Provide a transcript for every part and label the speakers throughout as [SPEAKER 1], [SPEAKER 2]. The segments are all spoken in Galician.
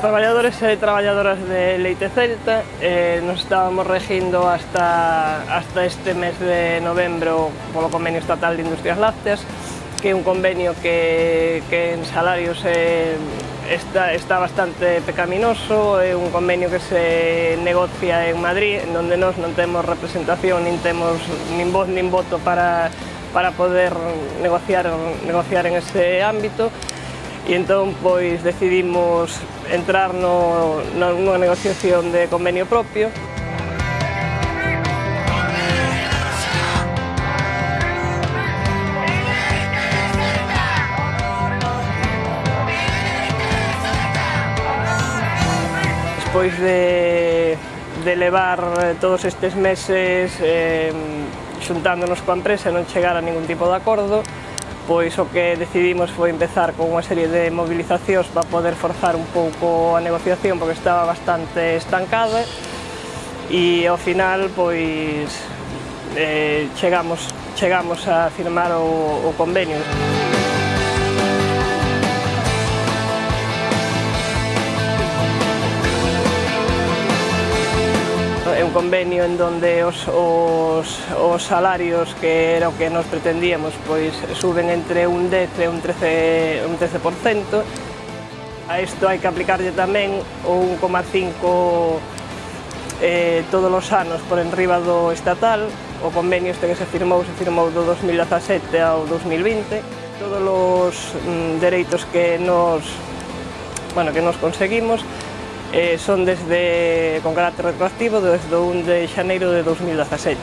[SPEAKER 1] Os traballadores e traballadoras de Leite Celta eh, nos estábamos regindo hasta, hasta este mes de novembro polo Convenio Estatal de Industrias Lácteas que é un convenio que, en salarios eh, está, está bastante pecaminoso, é un convenio que se negocia en Madrid, en donde nós non temos representación, nin temos nin voz nin voto para, para poder negociar, negociar en ese ámbito, e entón pois decidimos entrar no, no, nunha negociación de convenio propio. Despois de, de levar eh, todos estes meses eh, xuntándonos coa empresa e non chegar a ningún tipo de acordo, pois o que decidimos foi empezar con unha serie de movilizacións para poder forzar un pouco a negociación porque estaba bastante estancada e ao final pois eh, chegamos, chegamos a firmar o, o convenio. un convenio en donde os, os, os salarios que era o que nos pretendíamos pois suben entre un 10 e un 13, un 13%. A isto hai que aplicarlle tamén o 1,5 eh, todos os anos por enriba do estatal, o convenio este que se firmou, se firmou do 2017 ao 2020, todos os mm, dereitos que nos, bueno, que nos conseguimos, eh, son desde con carácter retroactivo desde o 1 de xaneiro de 2017.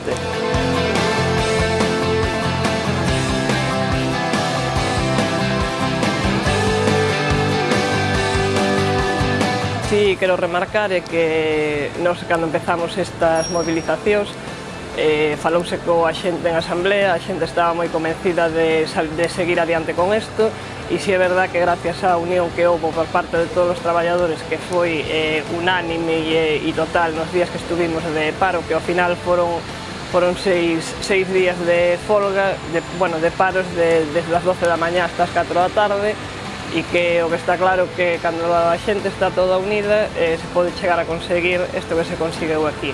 [SPEAKER 1] Sí, quero remarcar é que nos, cando empezamos estas movilizacións, eh, falouse coa xente en asamblea, a xente estaba moi convencida de, de seguir adiante con isto, e si é verdad que gracias á unión que houve por parte de todos os traballadores que foi eh, unánime e, e total nos días que estuvimos de paro, que ao final foron foron seis, seis días de folga, de, bueno, de paros de, desde as 12 da mañá hasta as 4 da tarde, e que o que está claro que cando a xente está toda unida eh, se pode chegar a conseguir isto que se conseguiu aquí.